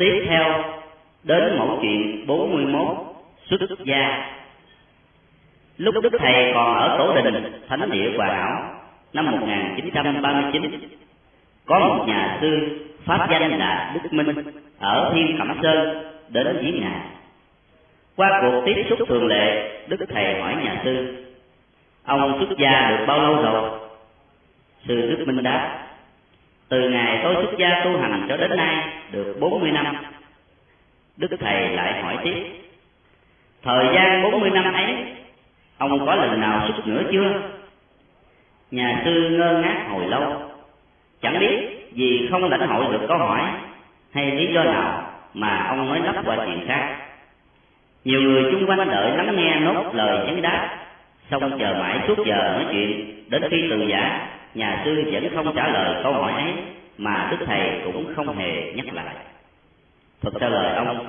Tiếp theo đến mẫu chuyện 41 xuất gia. Lúc Đức Thầy còn ở Tổ Đình, Thánh địa Hòa Hảo, năm 1939, có một nhà sư pháp danh là Đức Minh ở Thiên Cẩm Sơn đến viếng ngài. Qua cuộc tiếp xúc thường lệ, Đức Thầy hỏi nhà sư, ông xuất gia được bao lâu rồi? Sư Đức Minh đáp, từ ngày tôi xuất gia tu hành cho đến nay được 40 năm. Đức Thầy lại hỏi tiếp, thời gian 40 năm ấy, ông có lần nào xuất nữa chưa? Nhà sư ngơ ngác hồi lâu, chẳng biết vì không lãnh hội được câu hỏi hay lý do nào mà ông mới lắp qua chuyện khác. Nhiều người chung quanh đợi lắng nghe nốt lời vấn đáp, xong chờ mãi suốt giờ nói chuyện, đến khi từ giả, nhà sư vẫn không trả lời câu hỏi ấy, mà Đức Thầy cũng không hề nhắc lại. Thật ra lời ông